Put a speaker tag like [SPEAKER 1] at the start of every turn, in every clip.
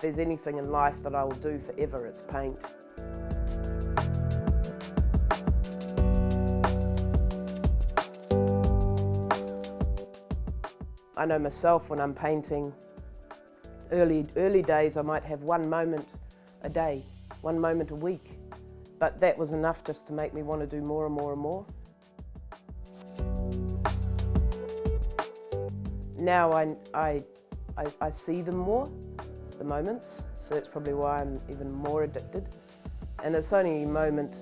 [SPEAKER 1] If there's anything in life that I will do forever, it's paint. I know myself when I'm painting, early, early days I might have one moment a day, one moment a week, but that was enough just to make me want to do more and more and more. Now I, I, I, I see them more, the moments, so that's probably why I'm even more addicted. And it's only a moment,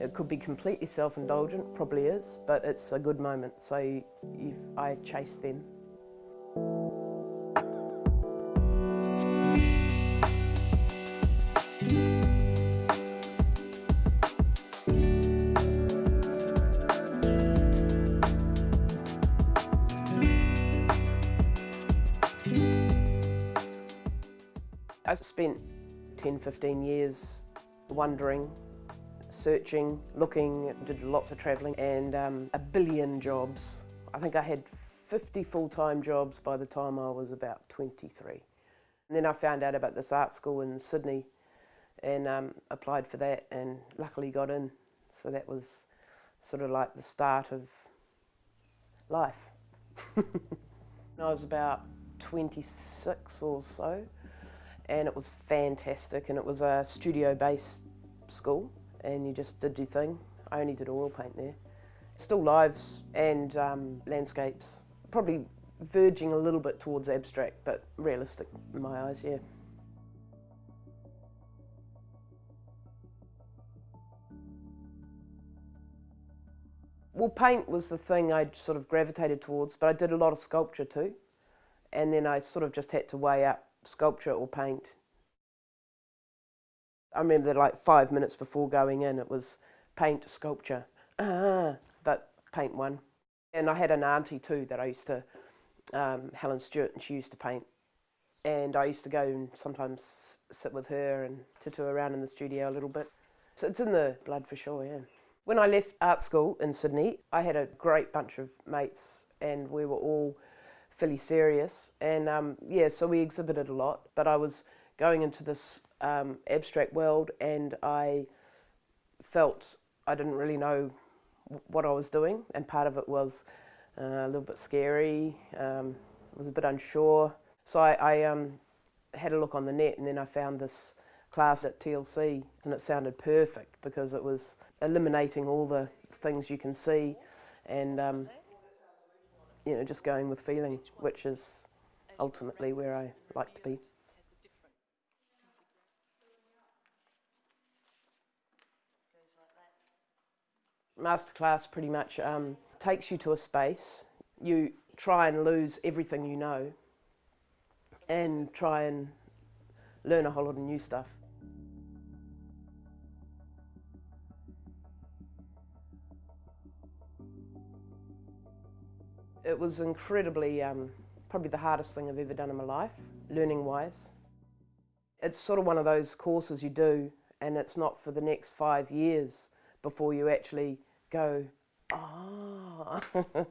[SPEAKER 1] it could be completely self-indulgent, probably is, but it's a good moment, so I chase them. Spent 10, 15 years wondering, searching, looking, did lots of travelling and um, a billion jobs. I think I had 50 full-time jobs by the time I was about 23. And then I found out about this art school in Sydney and um, applied for that and luckily got in. So that was sort of like the start of life. I was about 26 or so and it was fantastic and it was a studio based school and you just did your thing. I only did oil paint there. Still lives and um, landscapes, probably verging a little bit towards abstract but realistic in my eyes, yeah. Well, paint was the thing I sort of gravitated towards, but I did a lot of sculpture too. And then I sort of just had to weigh up sculpture or paint. I remember like five minutes before going in, it was paint, sculpture, ah, but paint one. And I had an auntie too that I used to, um, Helen Stewart, and she used to paint. And I used to go and sometimes sit with her and tattoo around in the studio a little bit. So it's in the blood for sure, yeah. When I left art school in Sydney, I had a great bunch of mates and we were all fairly serious. And um, yeah, so we exhibited a lot, but I was going into this um, abstract world and I felt I didn't really know what I was doing. And part of it was uh, a little bit scary, um, I was a bit unsure. So I, I um, had a look on the net and then I found this class at TLC and it sounded perfect because it was eliminating all the things you can see and um, you know, just going with feeling, which is ultimately where I like to be. Masterclass pretty much um, takes you to a space. You try and lose everything you know and try and learn a whole lot of new stuff. It was incredibly, um, probably the hardest thing I've ever done in my life, learning-wise. It's sort of one of those courses you do and it's not for the next five years before you actually go, ah.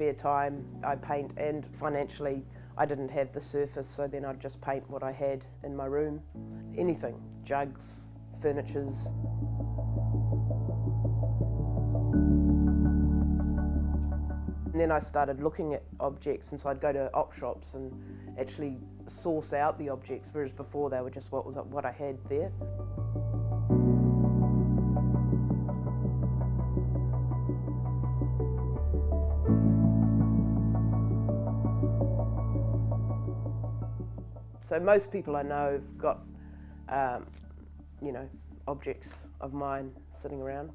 [SPEAKER 1] spare time I paint and financially I didn't have the surface so then I'd just paint what I had in my room. Anything, jugs, furnitures. And then I started looking at objects and so I'd go to op shops and actually source out the objects whereas before they were just what was what I had there. So most people I know have got, um, you know, objects of mine sitting around.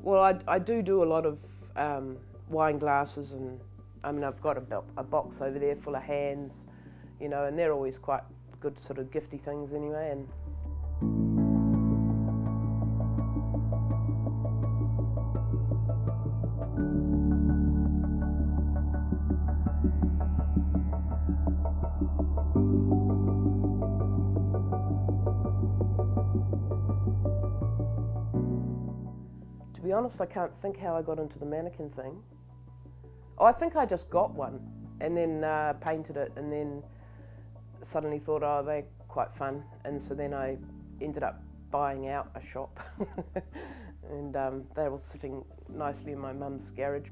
[SPEAKER 1] Well, I, I do do a lot of um, wine glasses and I mean, I've got a, a box over there full of hands, you know, and they're always quite good sort of gifty things anyway. And be honest, I can't think how I got into the mannequin thing. Oh, I think I just got one and then uh, painted it and then suddenly thought, oh, they're quite fun. And so then I ended up buying out a shop and um, they were sitting nicely in my mum's garage.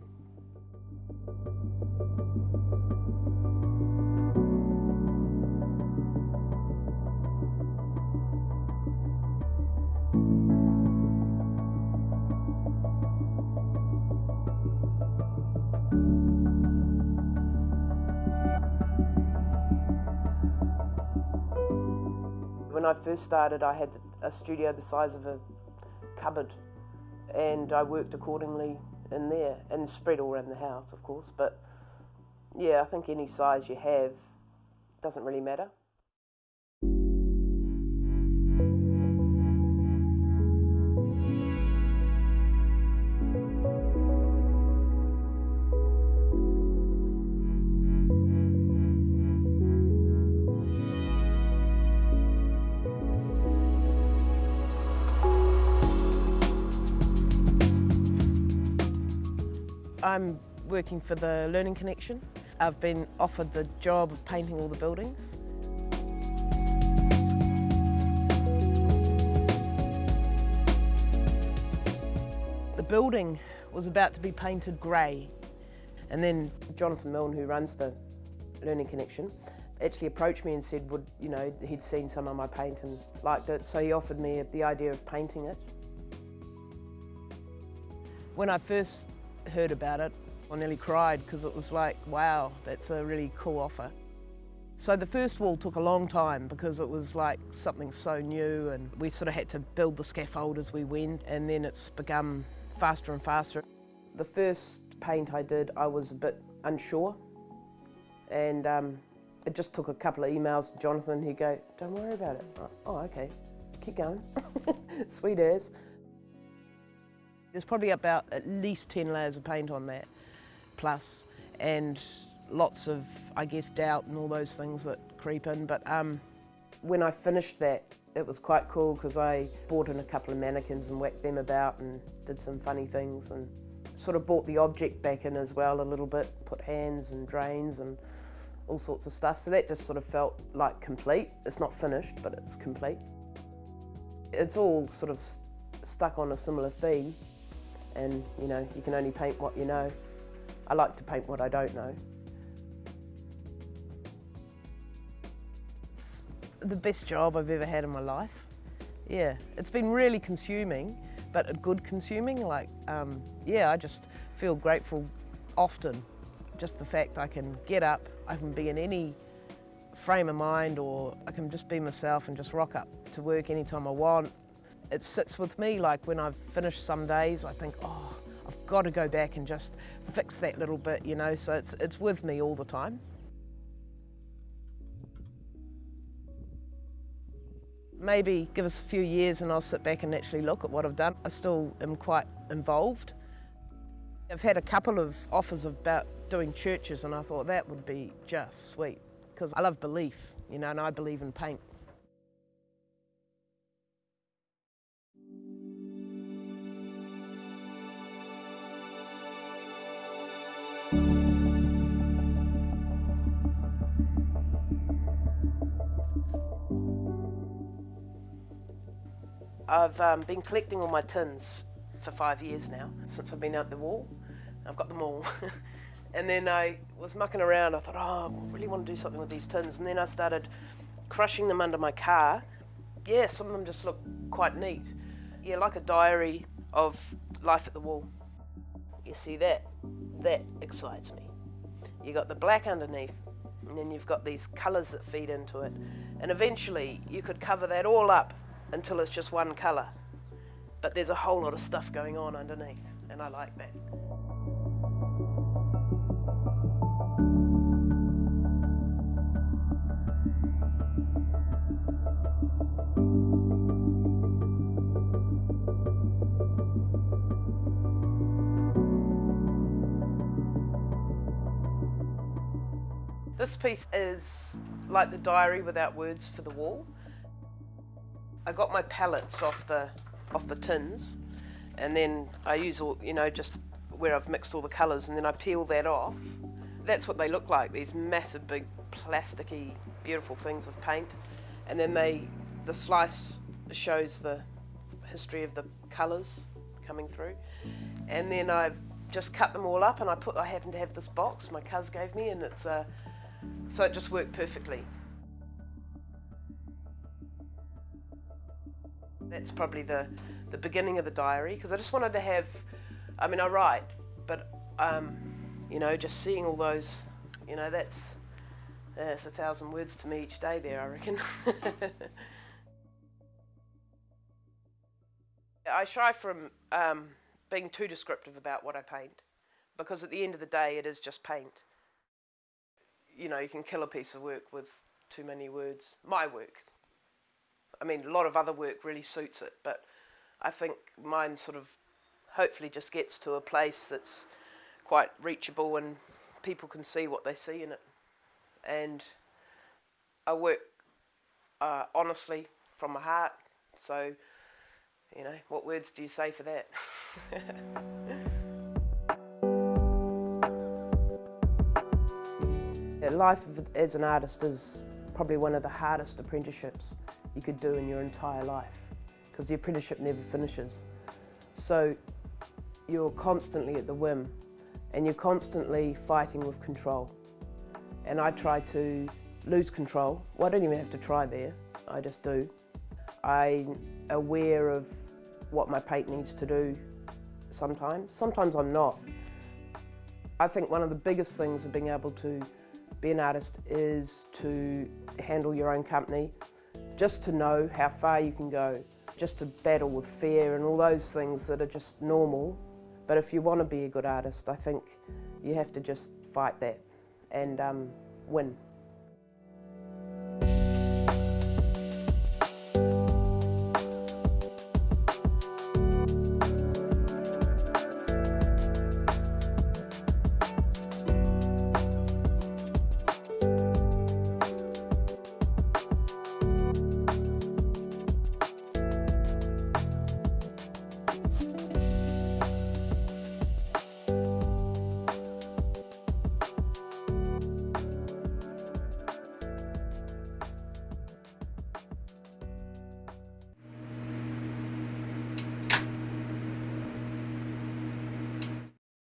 [SPEAKER 1] When I first started, I had a studio the size of a cupboard, and I worked accordingly in there and spread all around the house, of course. But yeah, I think any size you have doesn't really matter. I'm working for the Learning Connection. I've been offered the job of painting all the buildings. The building was about to be painted grey and then Jonathan Milne, who runs the Learning Connection, actually approached me and said would you know he'd seen some of my paint and liked it so he offered me the idea of painting it. When I first heard about it, I nearly cried because it was like, wow, that's a really cool offer. So the first wall took a long time because it was like something so new and we sort of had to build the scaffold as we went and then it's become faster and faster. The first paint I did, I was a bit unsure and um, it just took a couple of emails to Jonathan. He'd go, don't worry about it. Oh, okay, keep going. Sweet as. There's probably about at least 10 layers of paint on that, plus, and lots of, I guess, doubt and all those things that creep in. But um, when I finished that, it was quite cool because I bought in a couple of mannequins and whacked them about and did some funny things and sort of brought the object back in as well a little bit, put hands and drains and all sorts of stuff. So that just sort of felt like complete. It's not finished, but it's complete. It's all sort of stuck on a similar theme and you know, you can only paint what you know. I like to paint what I don't know. It's the best job I've ever had in my life. Yeah, it's been really consuming, but a good consuming. Like, um, yeah, I just feel grateful often. Just the fact I can get up, I can be in any frame of mind or I can just be myself and just rock up to work anytime I want it sits with me like when I've finished some days I think oh I've got to go back and just fix that little bit you know so it's, it's with me all the time. Maybe give us a few years and I'll sit back and actually look at what I've done. I still am quite involved. I've had a couple of offers about doing churches and I thought that would be just sweet because I love belief, you know, and I believe in paint. I've um, been collecting all my tins for five years now, since I've been out the wall. I've got them all. and then I was mucking around. I thought, oh, I really want to do something with these tins. And then I started crushing them under my car. Yeah, some of them just look quite neat. Yeah, like a diary of life at the wall. You see that? That excites me. You got the black underneath, and then you've got these colours that feed into it. And eventually you could cover that all up until it's just one colour. But there's a whole lot of stuff going on underneath, and I like that. This piece is like the diary without words for the wall. I got my palettes off the off the tins and then I use all, you know, just where I've mixed all the colours and then I peel that off. That's what they look like, these massive big plasticky beautiful things of paint. And then they, the slice shows the history of the colours coming through. And then I've just cut them all up and I put, I happen to have this box my cuz gave me and it's, uh, so it just worked perfectly. That's probably the, the beginning of the diary because I just wanted to have, I mean, I write, but, um, you know, just seeing all those, you know, that's, that's a thousand words to me each day there, I reckon. I shy from um, being too descriptive about what I paint because at the end of the day it is just paint. You know, you can kill a piece of work with too many words. My work. I mean, a lot of other work really suits it, but I think mine sort of hopefully just gets to a place that's quite reachable and people can see what they see in it. And I work uh, honestly from my heart, so you know, what words do you say for that? Life as an artist is probably one of the hardest apprenticeships you could do in your entire life because the apprenticeship never finishes. So you're constantly at the whim and you're constantly fighting with control. And I try to lose control. Well, I don't even have to try there, I just do. I'm aware of what my paint needs to do sometimes. Sometimes I'm not. I think one of the biggest things of being able to be an artist is to handle your own company, just to know how far you can go, just to battle with fear and all those things that are just normal. But if you want to be a good artist, I think you have to just fight that and um, win.